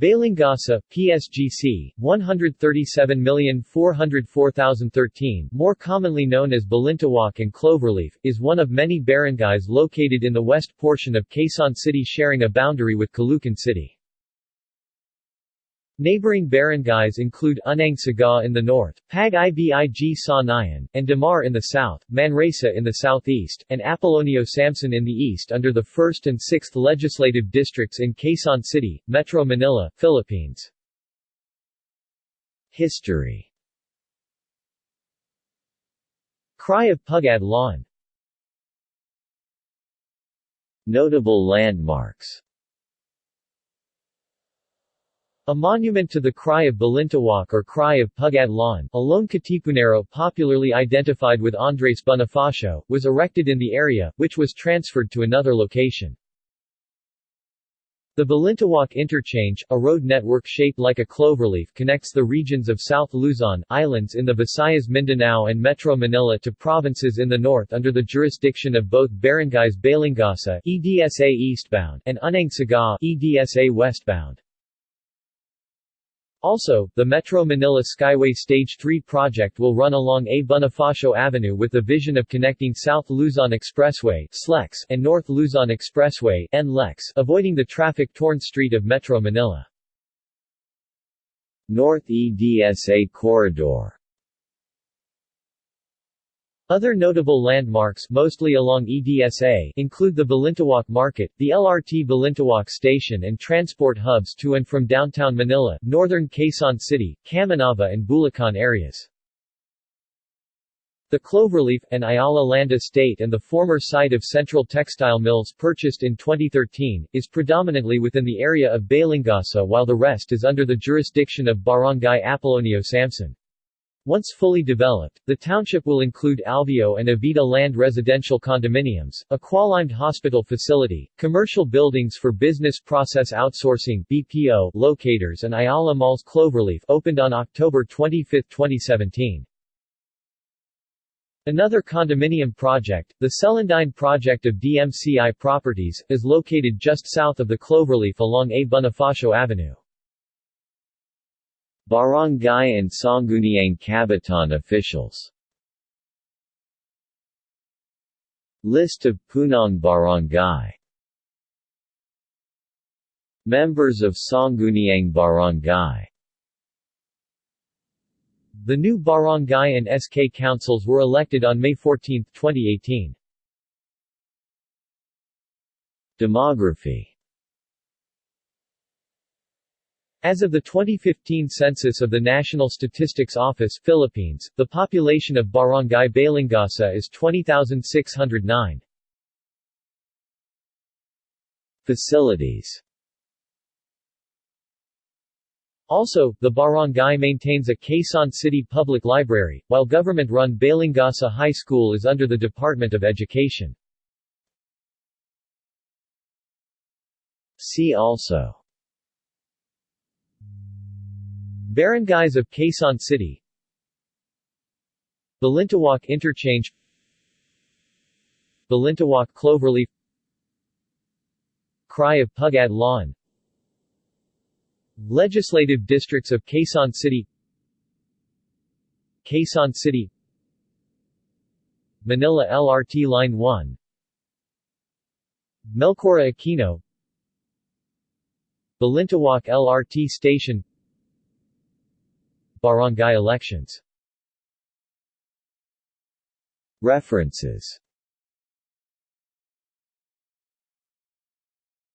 Balingasa, PSGC, 137404013 more commonly known as Balintawak and Cloverleaf, is one of many barangays located in the west portion of Quezon City sharing a boundary with Caloocan City. Neighboring barangays include Unang Sigaw in the north, Pag Ibig Sa Nayon, and Damar in the south, Manresa in the southeast, and Apolonio Samson in the east under the 1st and 6th legislative districts in Quezon City, Metro Manila, Philippines. History Cry of Pugad Lawin Notable landmarks a monument to the Cry of Balintawak or Cry of Pugad Lawin, a lone Katipunero popularly identified with Andres Bonifacio, was erected in the area, which was transferred to another location. The Balintawak Interchange, a road network shaped like a cloverleaf connects the regions of South Luzon, islands in the Visayas Mindanao and Metro Manila to provinces in the north under the jurisdiction of both barangays Balingasa EDSA eastbound and Unang Sigaw EDSA westbound. Also, the Metro Manila Skyway Stage 3 project will run along A. Bonifacio Avenue with the vision of connecting South Luzon Expressway SLEX and North Luzon Expressway NLEX, avoiding the traffic-torn street of Metro Manila. North EDSA Corridor other notable landmarks mostly along EDSA include the Balintawak Market, the LRT Balintawak Station and transport hubs to and from downtown Manila, northern Quezon City, Camanava and Bulacan areas. The Cloverleaf, and Ayala Land Estate and the former site of Central Textile Mills purchased in 2013, is predominantly within the area of Balingasa while the rest is under the jurisdiction of Barangay Apolonio Samson. Once fully developed, the township will include Alveo and Avida Land residential condominiums, a qualimed hospital facility, commercial buildings for business process outsourcing BPO locators and Ayala Malls Cloverleaf opened on October 25, 2017. Another condominium project, the Celandine project of DMCI Properties, is located just south of the Cloverleaf along A. Bonifacio Avenue. Barangay and Sangguniang Kabataan officials. List of Punong Barangay Members of Sangguniang Barangay The new barangay and SK councils were elected on May 14, 2018. Demography As of the 2015 census of the National Statistics Office Philippines, the population of Barangay Balingasa is 20,609. Facilities Also, the barangay maintains a Quezon City Public Library, while government-run Balingasa High School is under the Department of Education. See also Barangays of Quezon City. Balintawak Interchange. Balintawak Cloverleaf. Cry of Pugad Lawin. Legislative districts of Quezon City. Quezon City. Manila LRT Line 1 Melchora Aquino. Balintawak LRT Station Barangay elections. References